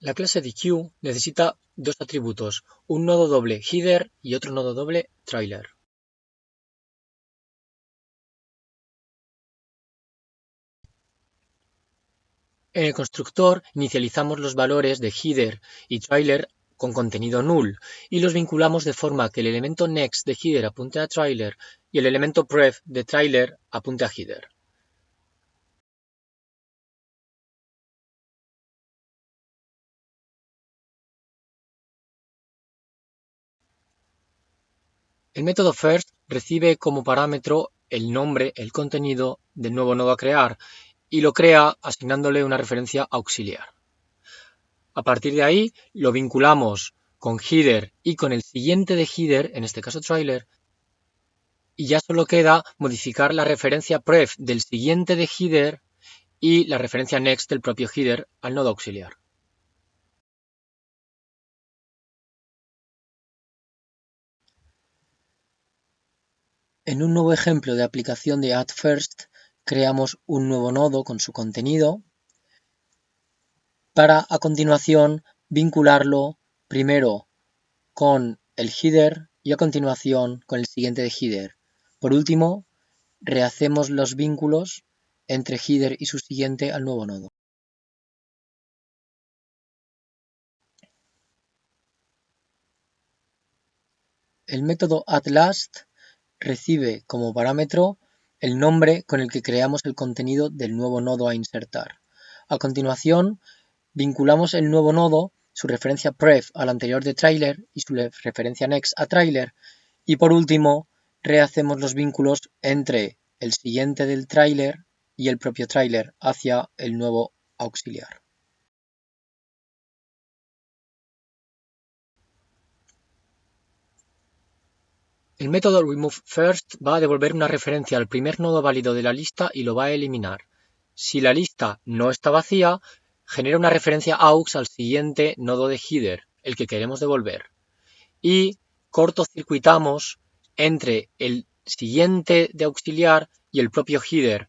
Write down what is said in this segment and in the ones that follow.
La clase DQ necesita dos atributos, un nodo doble header y otro nodo doble trailer. En el constructor inicializamos los valores de header y trailer con contenido null y los vinculamos de forma que el elemento next de header apunte a trailer y el elemento pref de trailer apunte a header. El método first recibe como parámetro el nombre, el contenido del nuevo nodo a crear y lo crea asignándole una referencia auxiliar. A partir de ahí lo vinculamos con header y con el siguiente de header, en este caso trailer, y ya solo queda modificar la referencia pref del siguiente de header y la referencia next del propio header al nodo auxiliar. En un nuevo ejemplo de aplicación de add_first creamos un nuevo nodo con su contenido para a continuación vincularlo primero con el header y a continuación con el siguiente de header. Por último, rehacemos los vínculos entre header y su siguiente al nuevo nodo. El método addLast recibe como parámetro el nombre con el que creamos el contenido del nuevo nodo a insertar. A continuación, vinculamos el nuevo nodo, su referencia pref al anterior de trailer y su referencia next a trailer. Y por último, rehacemos los vínculos entre el siguiente del trailer y el propio trailer hacia el nuevo auxiliar. El método removeFirst va a devolver una referencia al primer nodo válido de la lista y lo va a eliminar. Si la lista no está vacía, genera una referencia aux al siguiente nodo de header, el que queremos devolver. Y cortocircuitamos entre el siguiente de auxiliar y el propio header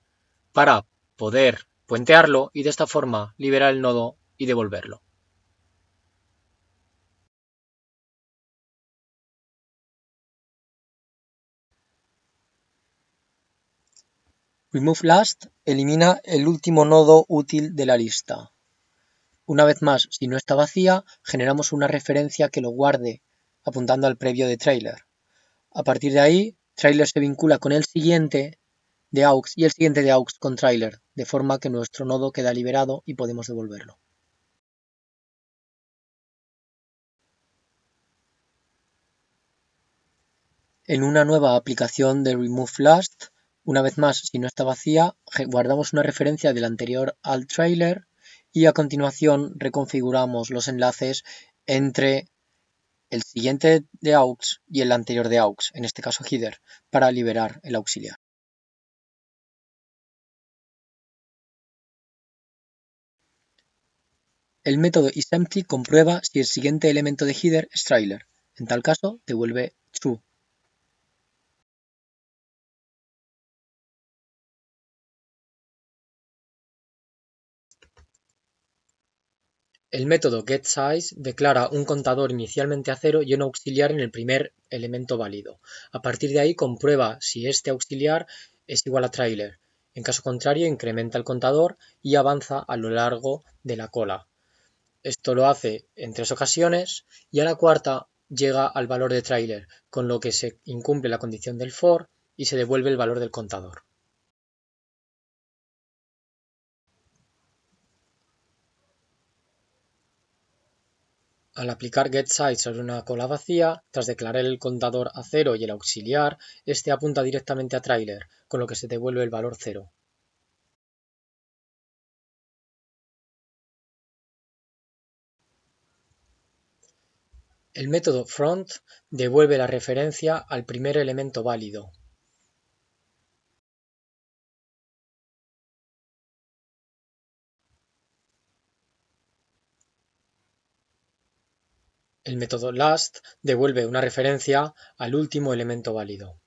para poder puentearlo y de esta forma liberar el nodo y devolverlo. RemoveLast elimina el último nodo útil de la lista. Una vez más, si no está vacía, generamos una referencia que lo guarde, apuntando al previo de trailer. A partir de ahí, trailer se vincula con el siguiente de aux y el siguiente de aux con trailer, de forma que nuestro nodo queda liberado y podemos devolverlo. En una nueva aplicación de RemoveLast, una vez más, si no está vacía, guardamos una referencia del anterior al trailer y a continuación reconfiguramos los enlaces entre el siguiente de aux y el anterior de aux, en este caso header, para liberar el auxiliar. El método isEmpty comprueba si el siguiente elemento de header es trailer. En tal caso, devuelve true. El método getSize declara un contador inicialmente a cero y un auxiliar en el primer elemento válido. A partir de ahí comprueba si este auxiliar es igual a trailer. En caso contrario, incrementa el contador y avanza a lo largo de la cola. Esto lo hace en tres ocasiones y a la cuarta llega al valor de trailer, con lo que se incumple la condición del for y se devuelve el valor del contador. Al aplicar getSize sobre una cola vacía, tras declarar el contador a cero y el auxiliar, este apunta directamente a trailer, con lo que se devuelve el valor cero. El método front devuelve la referencia al primer elemento válido, El método last devuelve una referencia al último elemento válido.